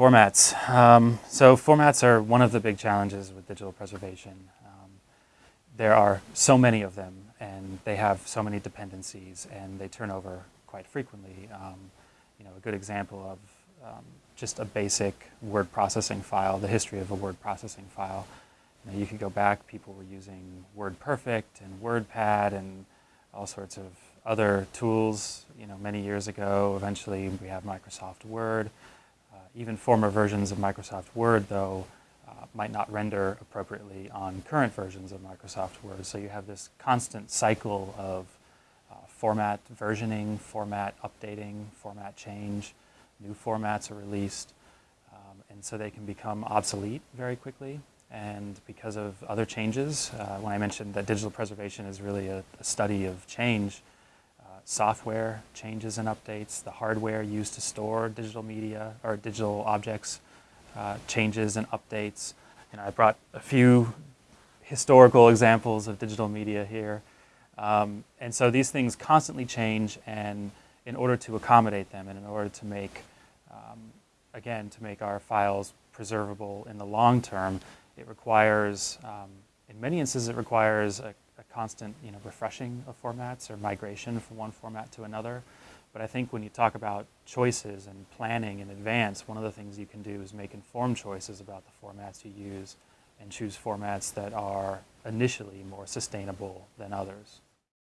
Formats. Um, so formats are one of the big challenges with digital preservation. Um, there are so many of them and they have so many dependencies and they turn over quite frequently. Um, you know, a good example of um, just a basic word processing file, the history of a word processing file. You, know, you could go back, people were using WordPerfect and WordPad and all sorts of other tools, you know, many years ago. Eventually we have Microsoft Word. Uh, even former versions of Microsoft Word, though, uh, might not render appropriately on current versions of Microsoft Word. So you have this constant cycle of uh, format versioning, format updating, format change. New formats are released. Um, and so they can become obsolete very quickly. And because of other changes, uh, when I mentioned that digital preservation is really a, a study of change, software changes and updates, the hardware used to store digital media or digital objects uh, changes and updates. And I brought a few historical examples of digital media here. Um, and so these things constantly change and in order to accommodate them and in order to make, um, again, to make our files preservable in the long term, it requires, um, in many instances, it requires a, a constant you know, refreshing of formats or migration from one format to another. But I think when you talk about choices and planning in advance, one of the things you can do is make informed choices about the formats you use and choose formats that are initially more sustainable than others.